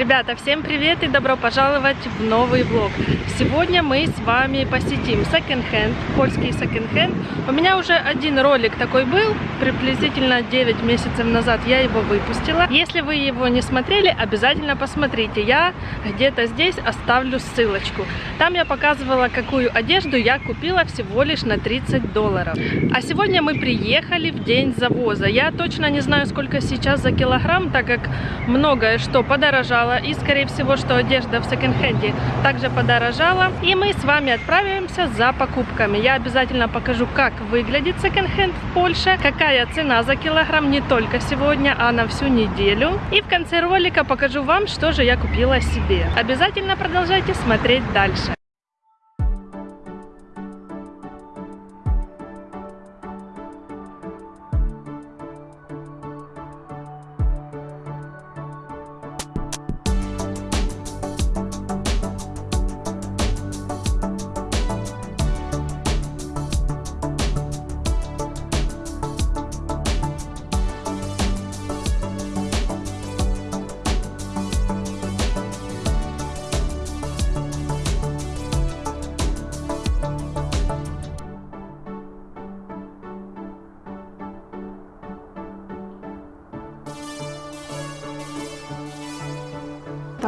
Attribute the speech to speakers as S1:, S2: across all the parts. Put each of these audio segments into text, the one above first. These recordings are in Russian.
S1: Ребята, всем привет и добро пожаловать в новый влог. Сегодня мы с вами посетим секонд-хенд, польский секонд-хенд. У меня уже один ролик такой был, приблизительно 9 месяцев назад я его выпустила. Если вы его не смотрели, обязательно посмотрите. Я где-то здесь оставлю ссылочку. Там я показывала, какую одежду я купила всего лишь на 30 долларов. А сегодня мы приехали в день завоза. Я точно не знаю, сколько сейчас за килограмм, так как многое что подорожало. И, скорее всего, что одежда в секонд-хенде также подорожала. И мы с вами отправимся за покупками. Я обязательно покажу, как выглядит секонд-хенд в Польше, какая цена за килограмм не только сегодня, а на всю неделю. И в конце ролика покажу вам, что же я купила себе. Обязательно продолжайте смотреть дальше.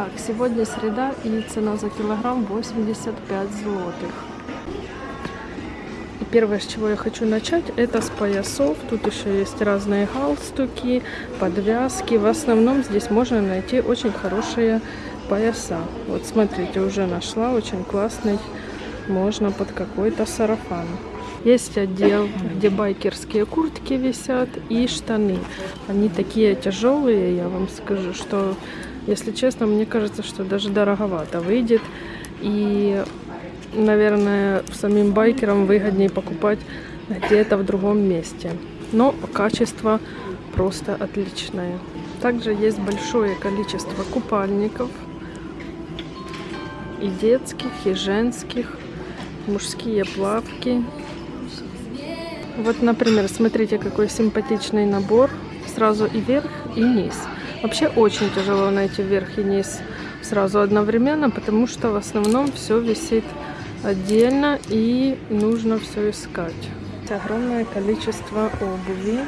S1: Так, сегодня среда и цена за килограмм 85 злотых. И первое, с чего я хочу начать, это с поясов. Тут еще есть разные галстуки, подвязки. В основном здесь можно найти очень хорошие пояса. Вот смотрите, уже нашла очень классный. Можно под какой-то сарафан. Есть отдел, где байкерские куртки висят и штаны. Они такие тяжелые, я вам скажу, что если честно, мне кажется, что даже дороговато выйдет. И, наверное, самим байкерам выгоднее покупать где-то в другом месте. Но качество просто отличное. Также есть большое количество купальников. И детских, и женских. Мужские плавки. Вот, например, смотрите, какой симпатичный набор. Сразу и верх, и низ. Вообще очень тяжело найти верх и низ сразу одновременно, потому что в основном все висит отдельно и нужно все искать. Огромное количество обуви.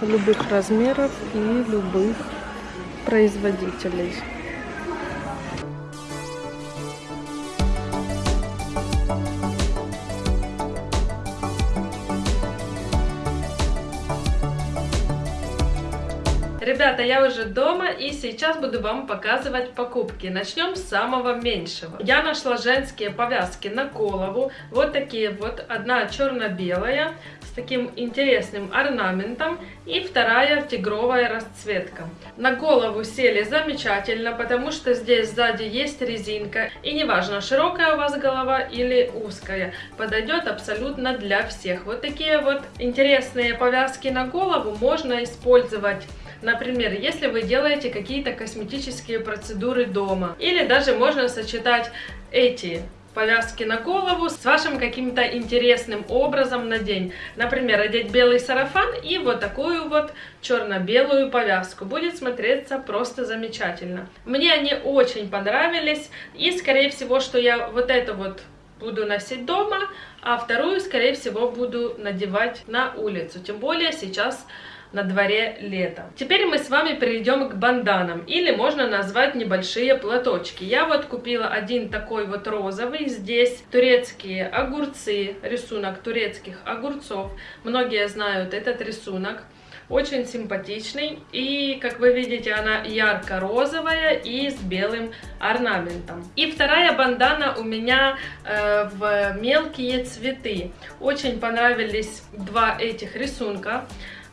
S1: Любых размеров и любых производителей. Ребята, я уже дома и сейчас буду вам показывать покупки. Начнем с самого меньшего. Я нашла женские повязки на голову. Вот такие вот. Одна черно-белая с таким интересным орнаментом и вторая тигровая расцветка. На голову сели замечательно, потому что здесь сзади есть резинка. И неважно, широкая у вас голова или узкая, подойдет абсолютно для всех. Вот такие вот интересные повязки на голову можно использовать Например, если вы делаете какие-то косметические процедуры дома. Или даже можно сочетать эти повязки на голову с вашим каким-то интересным образом на день. Например, одеть белый сарафан и вот такую вот черно-белую повязку. Будет смотреться просто замечательно. Мне они очень понравились. И, скорее всего, что я вот это вот буду носить дома, а вторую, скорее всего, буду надевать на улицу. Тем более сейчас на дворе лето. Теперь мы с вами перейдем к банданам, или можно назвать небольшие платочки. Я вот купила один такой вот розовый, здесь турецкие огурцы, рисунок турецких огурцов. Многие знают этот рисунок очень симпатичный. И, как вы видите, она ярко-розовая и с белым орнаментом. И вторая бандана у меня э, в мелкие цветы. Очень понравились два этих рисунка.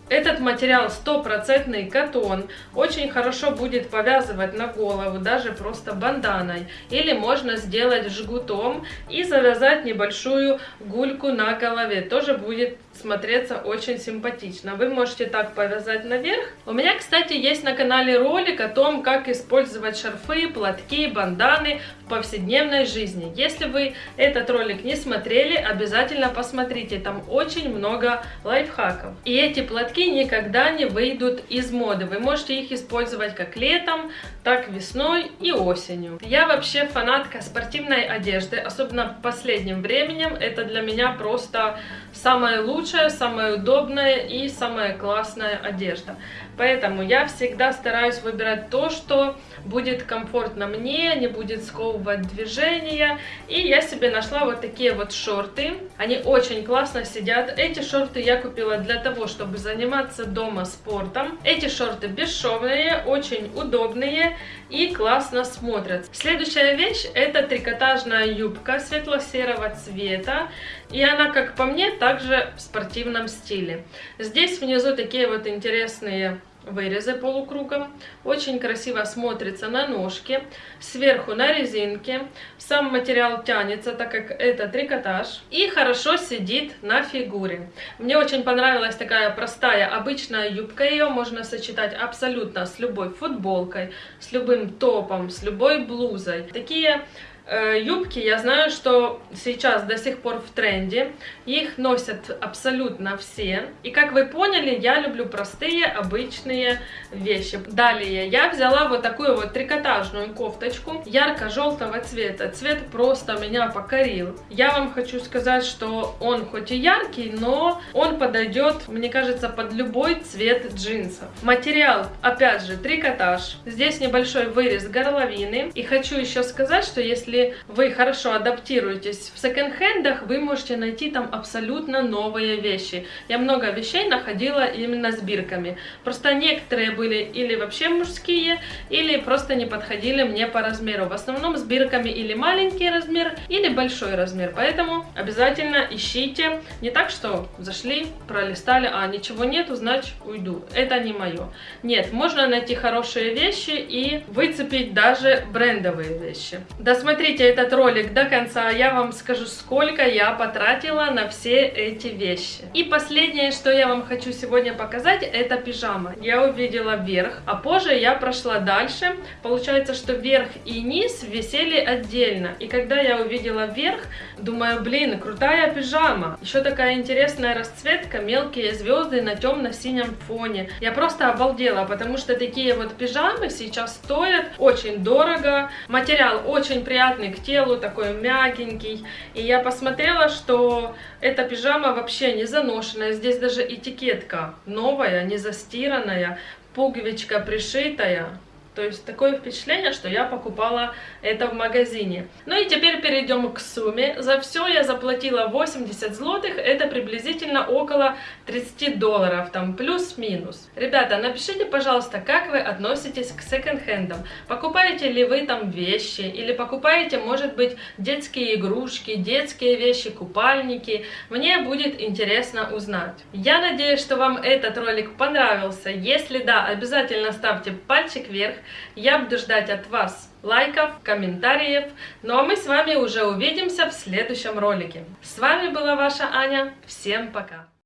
S1: Этот материал стопроцентный катон, очень хорошо будет повязывать на голову, даже просто банданой. Или можно сделать жгутом и завязать небольшую гульку на голове, тоже будет смотреться очень симпатично. Вы можете так повязать наверх. У меня, кстати, есть на канале ролик о том, как использовать шарфы, платки, банданы в повседневной жизни. Если вы этот ролик не смотрели, обязательно посмотрите. Там очень много лайфхаков. И эти платки никогда не выйдут из моды. Вы можете их использовать как летом, так весной и осенью. Я вообще фанатка спортивной одежды, особенно в последнем временем. Это для меня просто самое лучшее, самое удобное и самая классная одежда. Поэтому я всегда стараюсь выбирать то, что будет комфортно мне, не будет сковывать движения. И я себе нашла вот такие вот шорты. Они очень классно сидят. Эти шорты я купила для того, чтобы заниматься дома спортом. Эти шорты бесшовные, очень удобные и классно смотрятся. Следующая вещь это трикотажная юбка светло-серого цвета. И она, как по мне, также в спортивном стиле. Здесь внизу такие вот интересные вырезы полукругом. Очень красиво смотрится на ножке. Сверху на резинке. Сам материал тянется, так как это трикотаж. И хорошо сидит на фигуре. Мне очень понравилась такая простая обычная юбка. Ее можно сочетать абсолютно с любой футболкой, с любым топом, с любой блузой. Такие юбки, я знаю, что сейчас до сих пор в тренде. Их носят абсолютно все. И как вы поняли, я люблю простые, обычные вещи. Далее я взяла вот такую вот трикотажную кофточку ярко-желтого цвета. Цвет просто меня покорил. Я вам хочу сказать, что он хоть и яркий, но он подойдет, мне кажется, под любой цвет джинсов. Материал, опять же, трикотаж. Здесь небольшой вырез горловины. И хочу еще сказать, что если если вы хорошо адаптируетесь в секонд-хендах, вы можете найти там абсолютно новые вещи. Я много вещей находила именно с бирками. Просто некоторые были или вообще мужские, или просто не подходили мне по размеру. В основном с бирками или маленький размер, или большой размер. Поэтому обязательно ищите. Не так, что зашли, пролистали, а ничего нету, значит уйду. Это не мое. Нет, можно найти хорошие вещи и выцепить даже брендовые вещи. Досмотрите Досмотрите этот ролик до конца, я вам скажу, сколько я потратила на все эти вещи. И последнее, что я вам хочу сегодня показать, это пижама. Я увидела верх, а позже я прошла дальше. Получается, что верх и низ висели отдельно. И когда я увидела верх, думаю, блин, крутая пижама. Еще такая интересная расцветка, мелкие звезды на темно-синем фоне. Я просто обалдела, потому что такие вот пижамы сейчас стоят очень дорого. Материал очень приятный приятный к телу, такой мягенький. И я посмотрела, что эта пижама вообще не заношенная. Здесь даже этикетка новая, не застиранная, пуговичка пришитая. То есть такое впечатление, что я покупала это в магазине. Ну и теперь перейдем к сумме. За все я заплатила 80 злотых, это приблизительно около 30 долларов, там плюс-минус. Ребята, напишите, пожалуйста, как вы относитесь к секонд-хендам. Покупаете ли вы там вещи, или покупаете, может быть, детские игрушки, детские вещи, купальники. Мне будет интересно узнать. Я надеюсь, что вам этот ролик понравился. Если да, обязательно ставьте пальчик вверх. Я буду ждать от вас лайков, комментариев. Ну а мы с вами уже увидимся в следующем ролике. С вами была ваша Аня. Всем пока!